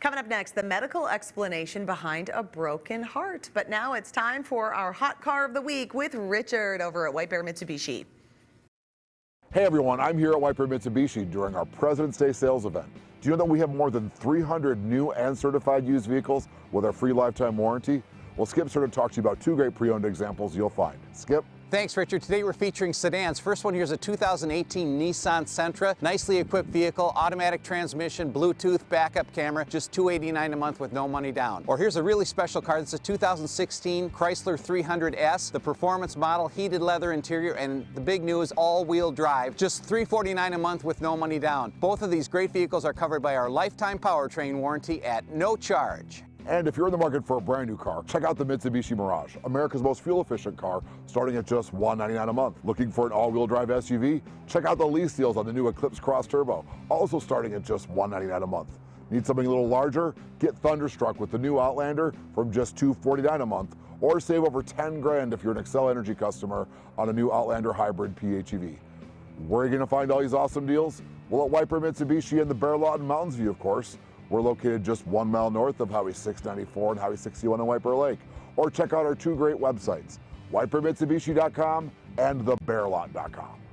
Coming up next, the medical explanation behind a broken heart. But now it's time for our hot car of the week with Richard over at White Bear Mitsubishi. Hey everyone, I'm here at White Bear Mitsubishi during our President's Day sales event. Do you know that we have more than 300 new and certified used vehicles with our free lifetime warranty? Well, Skip's here to talk to you about two great pre-owned examples you'll find. Skip? Thanks, Richard. Today we're featuring sedans. First one here is a 2018 Nissan Sentra. Nicely equipped vehicle, automatic transmission, Bluetooth, backup camera, just 289 a month with no money down. Or here's a really special car. Is a 2016 Chrysler 300S, the performance model, heated leather interior, and the big news, all-wheel drive. Just 349 a month with no money down. Both of these great vehicles are covered by our lifetime powertrain warranty at no charge. And if you're in the market for a brand new car, check out the Mitsubishi Mirage, America's most fuel efficient car, starting at just 199 a month. Looking for an all-wheel drive SUV? Check out the lease deals on the new Eclipse Cross Turbo, also starting at just 199 a month. Need something a little larger? Get thunderstruck with the new Outlander from just 249 a month, or save over 10 grand if you're an Xcel Energy customer on a new Outlander Hybrid PHEV. Where are you going to find all these awesome deals? Well, at Bear Mitsubishi in the Bear Lot in Mountains View, of course. We're located just one mile north of Highway 694 and Highway 61 in White Bear Lake. Or check out our two great websites, whitebearmitsubishi.com and thebearlot.com.